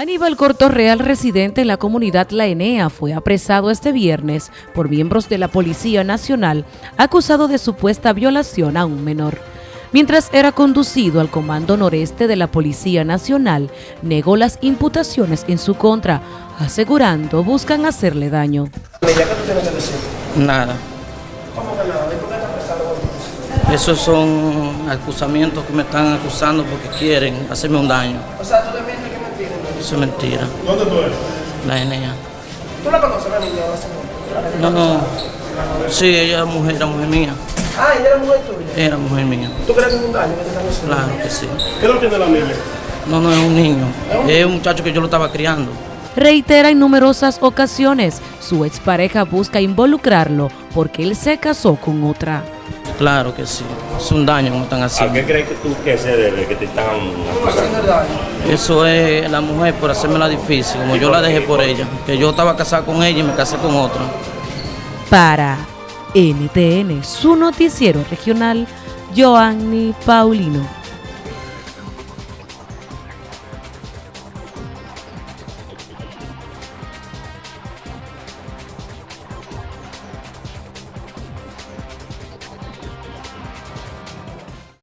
Aníbal Cortorreal, residente en la comunidad La Enea, fue apresado este viernes por miembros de la Policía Nacional acusado de supuesta violación a un menor. Mientras era conducido al Comando Noreste de la Policía Nacional, negó las imputaciones en su contra, asegurando buscan hacerle daño. Nada. Esos son acusamientos que me están acusando porque quieren hacerme un daño. O sea, tú Eso es mentira. ¿Dónde tú eres? La NEA. ¿Tú la conoces, la niña? o la señora? No, no. Sí, ella es mujer, era mujer mía. Ah, ella era mujer tuya. Era mujer mía. ¿Tú crees que es un daño que te están haciendo? Claro que sí. ¿Qué lo tiene la niña? No, no es un niño. Es un muchacho que yo lo estaba criando. Reitera en numerosas ocasiones, su expareja busca involucrarlo porque él se casó con otra. Claro que sí. Es un daño me están ¿A haciendo. qué crees que tú que se debe que te están Haciendo el daño. Eso es la mujer por hacérmela difícil, como yo la dejé por ella. Que yo estaba casado con ella y me casé con otra. Para NTN, su noticiero regional, Joanny Paulino.